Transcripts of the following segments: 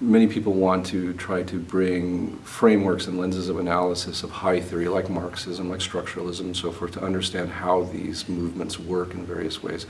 many people want to try to bring frameworks and lenses of analysis of high theory like Marxism, like structuralism and so forth to understand how these movements work in various ways.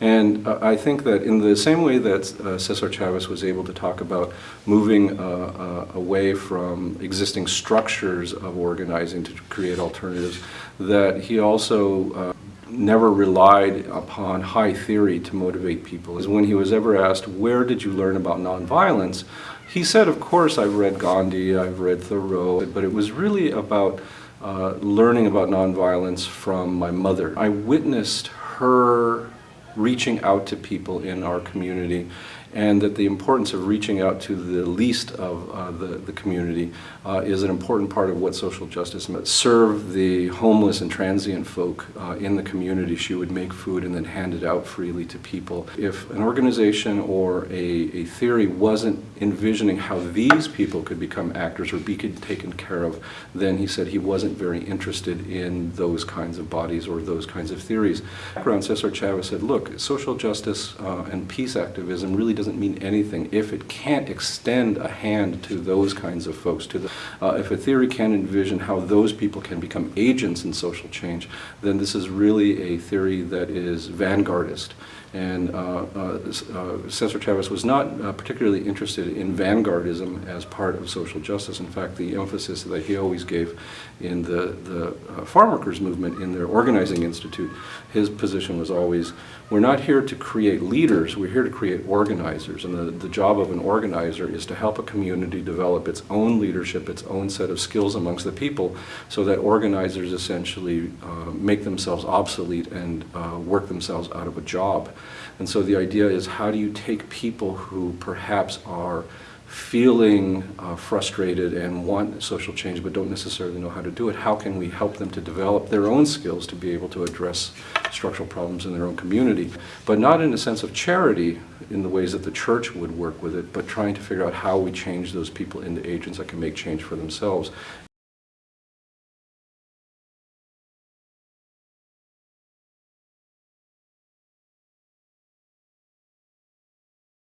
And uh, I think that in the same way that uh, Cesar Chavez was able to talk about moving uh, uh away from existing structures of organizing to create alternatives, that he also uh, never relied upon high theory to motivate people. Is when he was ever asked, where did you learn about nonviolence? He said, of course, I've read Gandhi, I've read Thoreau, but it was really about uh, learning about nonviolence from my mother. I witnessed her reaching out to people in our community and that the importance of reaching out to the least of uh, the, the community uh, is an important part of what social justice meant. Serve the homeless and transient folk uh, in the community. She would make food and then hand it out freely to people. If an organization or a, a theory wasn't envisioning how these people could become actors or be taken care of, then he said he wasn't very interested in those kinds of bodies or those kinds of theories. Background Cesar Chavez said, look, social justice uh, and peace activism really doesn't mean anything if it can't extend a hand to those kinds of folks. To the, uh, if a theory can envision how those people can become agents in social change, then this is really a theory that is vanguardist. And uh, uh, uh, Cesar Chavez was not uh, particularly interested in vanguardism as part of social justice. In fact, the emphasis that he always gave in the, the uh, farm workers movement in their organizing institute, his position was always, we're not here to create leaders, we're here to create organizers. And the, the job of an organizer is to help a community develop its own leadership, its own set of skills amongst the people, so that organizers essentially uh, make themselves obsolete and work themselves out of a job. And so the idea is how do you take people who perhaps are feeling uh, frustrated and want social change but don't necessarily know how to do it, how can we help them to develop their own skills to be able to address structural problems in their own community, but not in a sense of charity in the ways that the church would work with it, but trying to figure out how we change those people into agents that can make change for themselves.